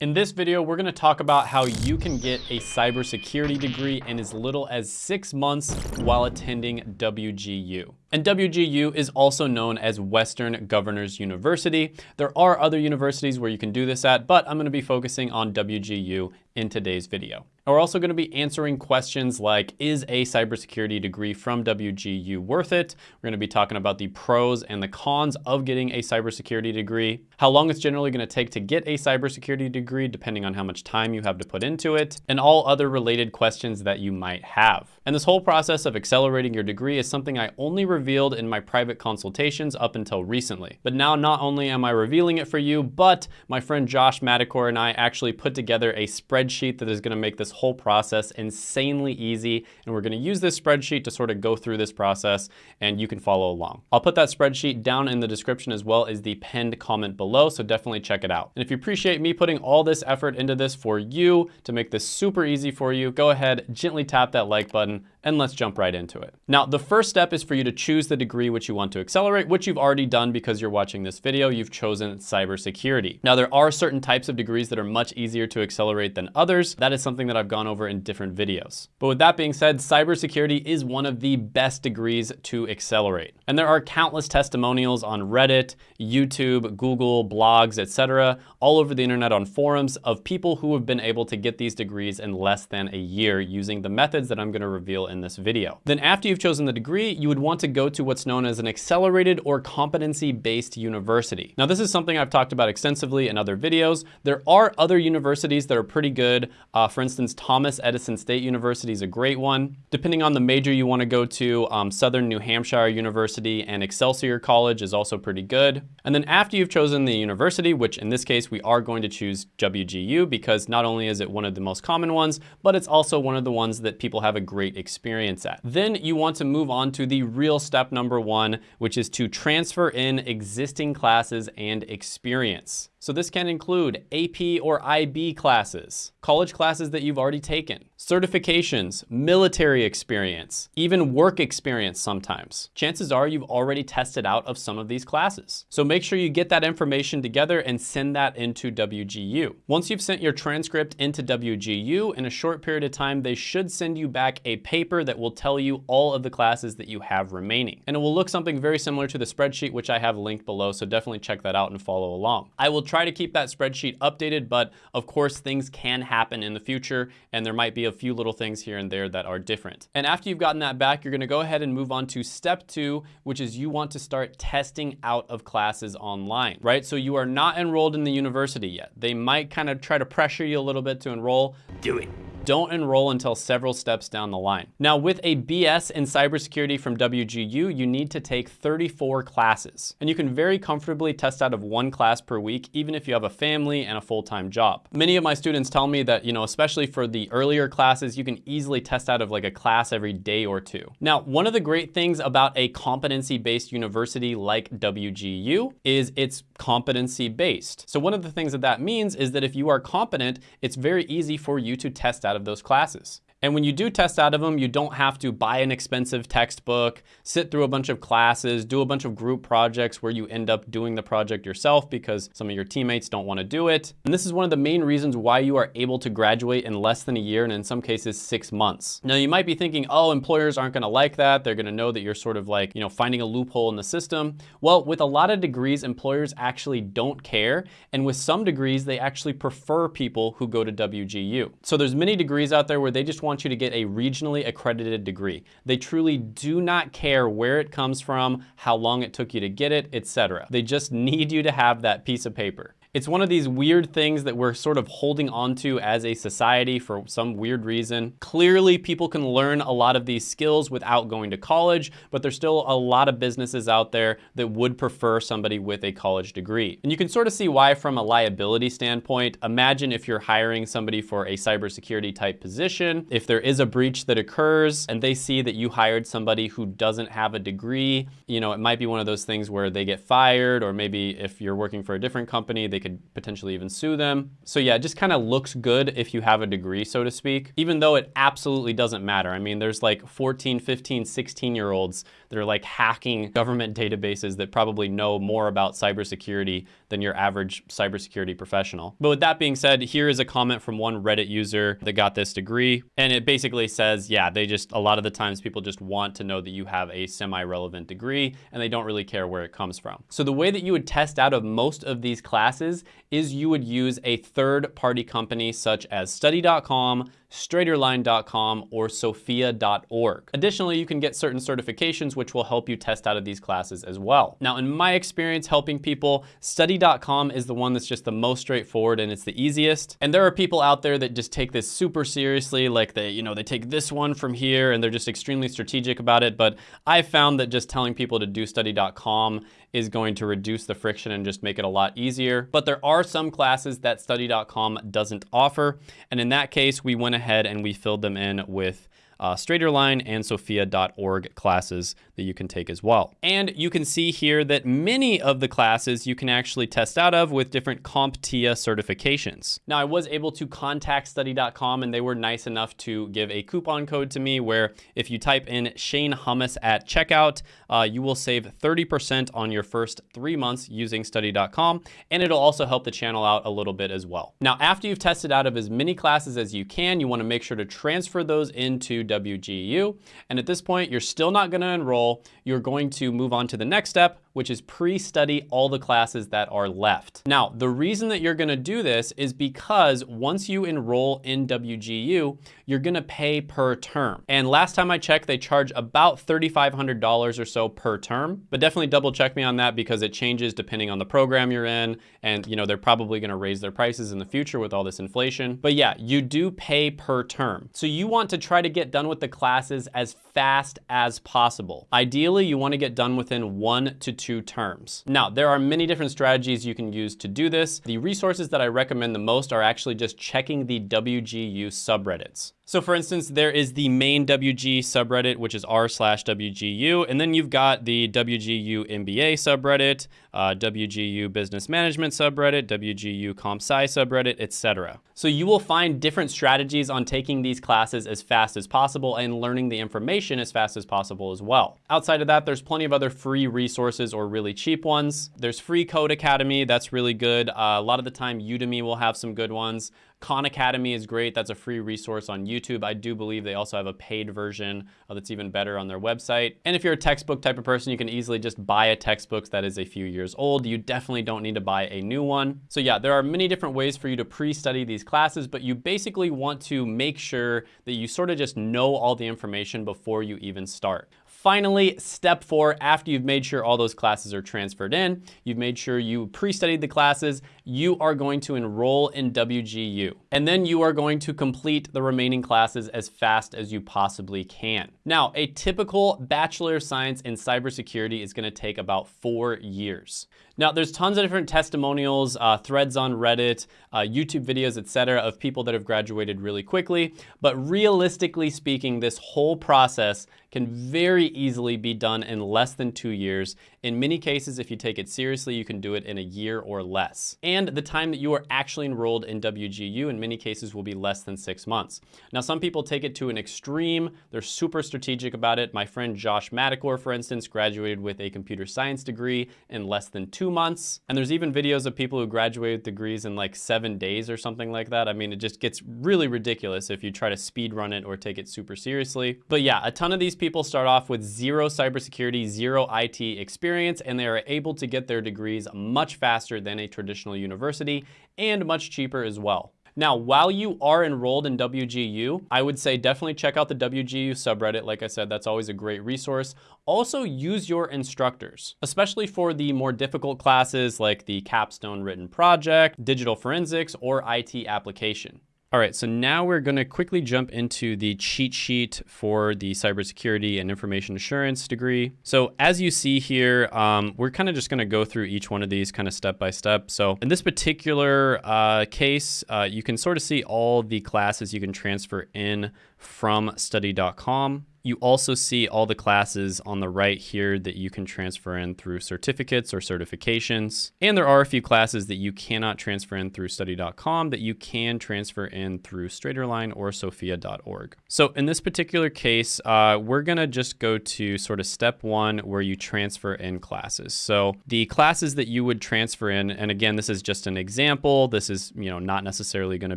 In this video, we're gonna talk about how you can get a cybersecurity degree in as little as six months while attending WGU. And WGU is also known as Western Governors University. There are other universities where you can do this at, but I'm gonna be focusing on WGU in today's video. We're also gonna be answering questions like, is a cybersecurity degree from WGU worth it? We're gonna be talking about the pros and the cons of getting a cybersecurity degree, how long it's generally gonna take to get a cybersecurity degree, depending on how much time you have to put into it, and all other related questions that you might have. And this whole process of accelerating your degree is something I only revealed in my private consultations up until recently. But now not only am I revealing it for you, but my friend Josh Madakor and I actually put together a spreadsheet that is gonna make this whole process insanely easy. And we're gonna use this spreadsheet to sort of go through this process and you can follow along. I'll put that spreadsheet down in the description as well as the pinned comment below, so definitely check it out. And if you appreciate me putting all this effort into this for you to make this super easy for you, go ahead, gently tap that like button and let's jump right into it. Now, the first step is for you to choose the degree which you want to accelerate, which you've already done because you're watching this video, you've chosen cybersecurity. Now, there are certain types of degrees that are much easier to accelerate than others. That is something that I've gone over in different videos. But with that being said, cybersecurity is one of the best degrees to accelerate. And there are countless testimonials on Reddit, YouTube, Google, blogs, etc., all over the internet on forums of people who have been able to get these degrees in less than a year using the methods that I'm gonna reveal in this video. Then after you've chosen the degree, you would want to go to what's known as an accelerated or competency-based university. Now this is something I've talked about extensively in other videos. There are other universities that are pretty good. Uh, for instance, Thomas Edison State University is a great one. Depending on the major you want to go to, um, Southern New Hampshire University and Excelsior College is also pretty good. And then after you've chosen the university, which in this case we are going to choose WGU because not only is it one of the most common ones, but it's also one of the ones that people have a great experience experience at. Then you want to move on to the real step number one, which is to transfer in existing classes and experience. So this can include AP or IB classes, college classes that you've already taken, certifications, military experience, even work experience sometimes. Chances are you've already tested out of some of these classes. So make sure you get that information together and send that into WGU. Once you've sent your transcript into WGU, in a short period of time, they should send you back a paper that will tell you all of the classes that you have remaining. And it will look something very similar to the spreadsheet, which I have linked below, so definitely check that out and follow along. I will try to keep that spreadsheet updated, but of course things can happen in the future and there might be a few little things here and there that are different. And after you've gotten that back, you're gonna go ahead and move on to step two, which is you want to start testing out of classes online, right? So you are not enrolled in the university yet. They might kind of try to pressure you a little bit to enroll. Do it don't enroll until several steps down the line. Now with a BS in cybersecurity from WGU, you need to take 34 classes. And you can very comfortably test out of one class per week, even if you have a family and a full-time job. Many of my students tell me that, you know, especially for the earlier classes, you can easily test out of like a class every day or two. Now, one of the great things about a competency-based university like WGU is it's competency-based. So one of the things that that means is that if you are competent, it's very easy for you to test out out of those classes. And when you do test out of them, you don't have to buy an expensive textbook, sit through a bunch of classes, do a bunch of group projects where you end up doing the project yourself because some of your teammates don't want to do it. And this is one of the main reasons why you are able to graduate in less than a year and in some cases six months. Now you might be thinking, oh, employers aren't going to like that. They're going to know that you're sort of like, you know, finding a loophole in the system. Well, with a lot of degrees, employers actually don't care. And with some degrees, they actually prefer people who go to WGU. So there's many degrees out there where they just want want you to get a regionally accredited degree. They truly do not care where it comes from, how long it took you to get it, etc. They just need you to have that piece of paper. It's one of these weird things that we're sort of holding onto as a society for some weird reason. Clearly, people can learn a lot of these skills without going to college, but there's still a lot of businesses out there that would prefer somebody with a college degree. And you can sort of see why from a liability standpoint. Imagine if you're hiring somebody for a cybersecurity type position, if there is a breach that occurs and they see that you hired somebody who doesn't have a degree, you know, it might be one of those things where they get fired or maybe if you're working for a different company, they could potentially even sue them. So yeah, it just kind of looks good if you have a degree, so to speak, even though it absolutely doesn't matter. I mean, there's like 14, 15, 16 year olds that are like hacking government databases that probably know more about cybersecurity than your average cybersecurity professional. But with that being said, here is a comment from one Reddit user that got this degree. And it basically says, yeah, they just, a lot of the times people just want to know that you have a semi-relevant degree and they don't really care where it comes from. So the way that you would test out of most of these classes is you would use a third party company such as study.com, straighterline.com, or sophia.org. Additionally, you can get certain certifications which will help you test out of these classes as well. Now, in my experience helping people, study.com is the one that's just the most straightforward and it's the easiest. And there are people out there that just take this super seriously, like they, you know, they take this one from here and they're just extremely strategic about it. But I found that just telling people to do study.com is going to reduce the friction and just make it a lot easier. But there are some classes that study.com doesn't offer. And in that case, we went ahead and we filled them in with uh, Straighterline and Sophia.org classes that you can take as well. And you can see here that many of the classes you can actually test out of with different CompTIA certifications. Now I was able to contact study.com and they were nice enough to give a coupon code to me where if you type in Shane Hummus at checkout, uh, you will save 30% on your first three months using study.com and it'll also help the channel out a little bit as well. Now after you've tested out of as many classes as you can, you wanna make sure to transfer those into WGU. And at this point, you're still not gonna enroll. You're going to move on to the next step, which is pre-study all the classes that are left. Now, the reason that you're gonna do this is because once you enroll in WGU, you're gonna pay per term. And last time I checked, they charge about $3,500 or so per term, but definitely double check me on that because it changes depending on the program you're in. And you know, they're probably gonna raise their prices in the future with all this inflation. But yeah, you do pay per term. So you want to try to get done with the classes as fast as possible. Ideally, you wanna get done within one to two two terms. Now, there are many different strategies you can use to do this. The resources that I recommend the most are actually just checking the WGU subreddits. So for instance, there is the main WG subreddit, which is r slash WGU, and then you've got the WGU MBA subreddit, uh, WGU Business Management subreddit, WGU Comp Sci subreddit, etc. So you will find different strategies on taking these classes as fast as possible and learning the information as fast as possible as well. Outside of that, there's plenty of other free resources or really cheap ones. There's Free Code Academy, that's really good. Uh, a lot of the time, Udemy will have some good ones. Khan Academy is great. That's a free resource on YouTube. I do believe they also have a paid version uh, that's even better on their website. And if you're a textbook type of person, you can easily just buy a textbook that is a few years old. You definitely don't need to buy a new one. So yeah, there are many different ways for you to pre-study these classes, but you basically want to make sure that you sort of just know all the information before you even start. Finally, step four, after you've made sure all those classes are transferred in, you've made sure you pre-studied the classes, you are going to enroll in WGU. And then you are going to complete the remaining classes as fast as you possibly can. Now, a typical Bachelor of Science in Cybersecurity is gonna take about four years. Now, there's tons of different testimonials, uh, threads on Reddit, uh, YouTube videos, etc., of people that have graduated really quickly. But realistically speaking, this whole process can very easily be done in less than two years. In many cases, if you take it seriously, you can do it in a year or less. And the time that you are actually enrolled in WGU in many cases will be less than six months. Now, some people take it to an extreme. They're super strategic about it. My friend Josh Madakor, for instance, graduated with a computer science degree in less than two months. And there's even videos of people who graduate with degrees in like seven days or something like that. I mean, it just gets really ridiculous if you try to speed run it or take it super seriously. But yeah, a ton of these people start off with zero cybersecurity, zero IT experience, and they are able to get their degrees much faster than a traditional university and much cheaper as well. Now, while you are enrolled in WGU, I would say definitely check out the WGU subreddit. Like I said, that's always a great resource. Also use your instructors, especially for the more difficult classes like the capstone written project, digital forensics, or IT application. All right, so now we're gonna quickly jump into the cheat sheet for the cybersecurity and information assurance degree. So as you see here, um, we're kind of just gonna go through each one of these kind of step by step. So in this particular uh, case, uh, you can sort of see all the classes you can transfer in from study.com. You also see all the classes on the right here that you can transfer in through certificates or certifications. And there are a few classes that you cannot transfer in through study.com that you can transfer in through Straighterline or sophia.org. So in this particular case, uh, we're gonna just go to sort of step one where you transfer in classes. So the classes that you would transfer in, and again, this is just an example. This is, you know, not necessarily gonna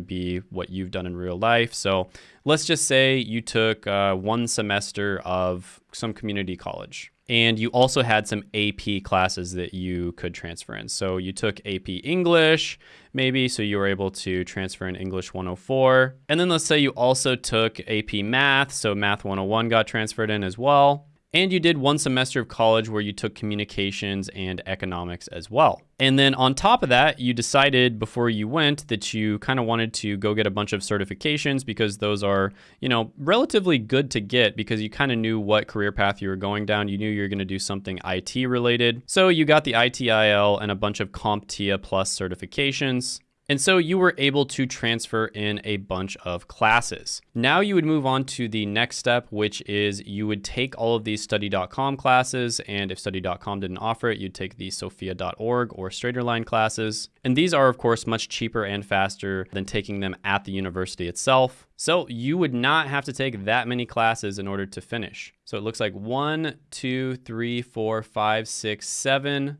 be what you've done in real life. So let's just say you took uh, one semester of some community college and you also had some AP classes that you could transfer in. So you took AP English, maybe, so you were able to transfer in English 104. And then let's say you also took AP Math, so Math 101 got transferred in as well. And you did one semester of college where you took communications and economics as well. And then on top of that, you decided before you went that you kind of wanted to go get a bunch of certifications because those are, you know, relatively good to get because you kind of knew what career path you were going down. You knew you were going to do something IT related. So you got the ITIL and a bunch of CompTIA Plus certifications. And so you were able to transfer in a bunch of classes. Now you would move on to the next step, which is you would take all of these study.com classes. And if study.com didn't offer it, you'd take the sophia.org or straighterline classes. And these are of course much cheaper and faster than taking them at the university itself. So you would not have to take that many classes in order to finish. So it looks like one, two, three, four, five, six, seven,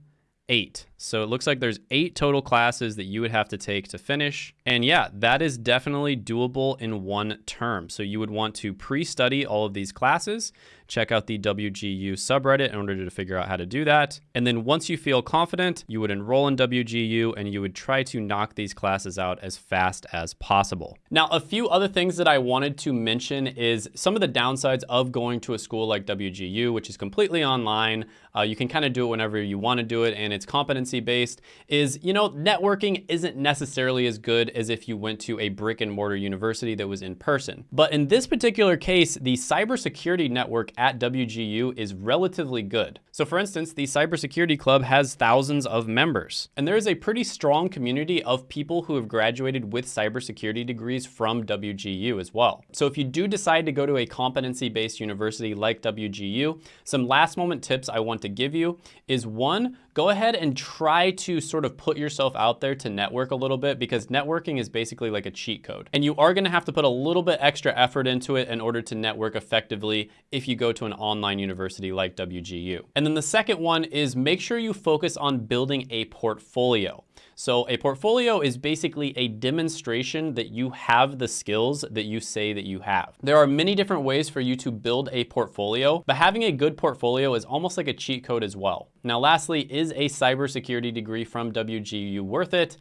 eight. So it looks like there's eight total classes that you would have to take to finish. And yeah, that is definitely doable in one term. So you would want to pre-study all of these classes, check out the WGU subreddit in order to figure out how to do that. And then once you feel confident, you would enroll in WGU and you would try to knock these classes out as fast as possible. Now, a few other things that I wanted to mention is some of the downsides of going to a school like WGU, which is completely online. Uh, you can kind of do it whenever you want to do it and it's competency based is, you know, networking isn't necessarily as good as if you went to a brick and mortar university that was in person. But in this particular case, the cybersecurity network at WGU is relatively good. So for instance, the Cybersecurity Club has thousands of members, and there is a pretty strong community of people who have graduated with cybersecurity degrees from WGU as well. So if you do decide to go to a competency-based university like WGU, some last moment tips I want to give you is one, go ahead and try to sort of put yourself out there to network a little bit because networking is basically like a cheat code. And you are gonna have to put a little bit extra effort into it in order to network effectively if you go to an online university like WGU. And then the second one is make sure you focus on building a portfolio. So a portfolio is basically a demonstration that you have the skills that you say that you have. There are many different ways for you to build a portfolio, but having a good portfolio is almost like a cheat code as well. Now, lastly, is a cybersecurity degree from WGU worth it?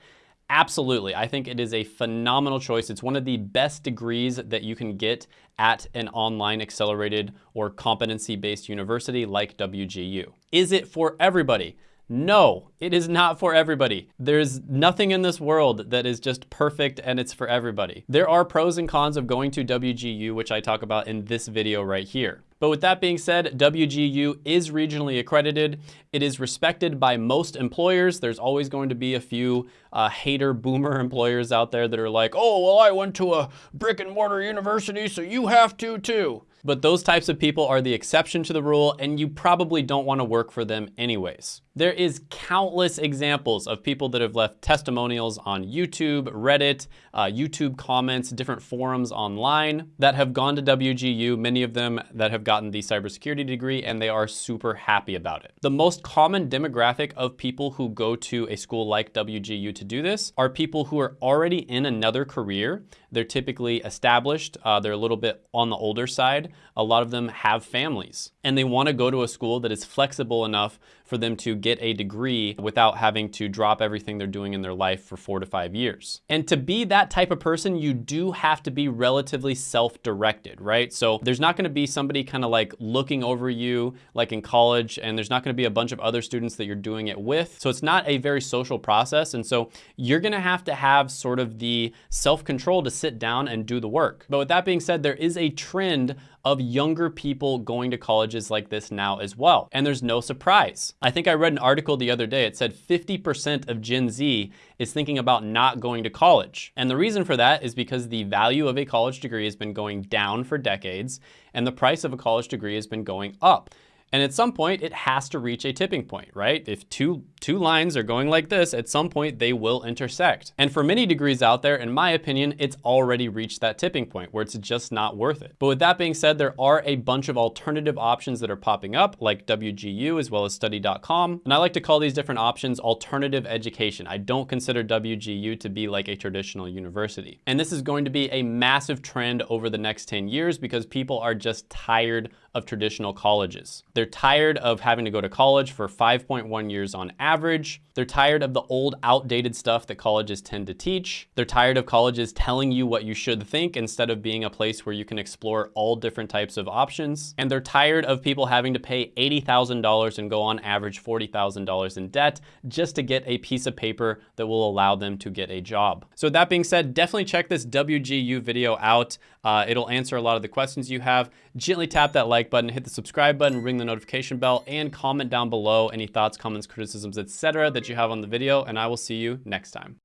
Absolutely. I think it is a phenomenal choice. It's one of the best degrees that you can get at an online accelerated or competency-based university like WGU. Is it for everybody? No, it is not for everybody. There's nothing in this world that is just perfect and it's for everybody. There are pros and cons of going to WGU, which I talk about in this video right here. But with that being said, WGU is regionally accredited. It is respected by most employers. There's always going to be a few uh, hater boomer employers out there that are like, oh, well, I went to a brick and mortar university, so you have to too but those types of people are the exception to the rule and you probably don't want to work for them anyways. There is countless examples of people that have left testimonials on YouTube, Reddit, uh, YouTube comments, different forums online that have gone to WGU, many of them that have gotten the cybersecurity degree and they are super happy about it. The most common demographic of people who go to a school like WGU to do this are people who are already in another career. They're typically established, uh, they're a little bit on the older side. A lot of them have families and they wanna go to a school that is flexible enough for them to get a degree without having to drop everything they're doing in their life for four to five years. And to be that type of person, you do have to be relatively self-directed, right? So there's not gonna be somebody kind of like looking over you like in college, and there's not gonna be a bunch of other students that you're doing it with. So it's not a very social process. And so you're gonna have to have sort of the self-control to sit down and do the work. But with that being said, there is a trend of younger people going to colleges like this now as well. And there's no surprise. I think I read an article the other day. It said 50% of Gen Z is thinking about not going to college. And the reason for that is because the value of a college degree has been going down for decades and the price of a college degree has been going up. And at some point, it has to reach a tipping point, right? If two, two lines are going like this, at some point they will intersect. And for many degrees out there, in my opinion, it's already reached that tipping point where it's just not worth it. But with that being said, there are a bunch of alternative options that are popping up like WGU as well as study.com. And I like to call these different options alternative education. I don't consider WGU to be like a traditional university. And this is going to be a massive trend over the next 10 years because people are just tired of traditional colleges. They're tired of having to go to college for 5.1 years on average. They're tired of the old outdated stuff that colleges tend to teach. They're tired of colleges telling you what you should think instead of being a place where you can explore all different types of options. And they're tired of people having to pay $80,000 and go on average $40,000 in debt just to get a piece of paper that will allow them to get a job. So that being said, definitely check this WGU video out. Uh, it'll answer a lot of the questions you have. Gently tap that like button, hit the subscribe button, ring the notification bell, and comment down below any thoughts, comments, criticisms, etc. that you have on the video, and I will see you next time.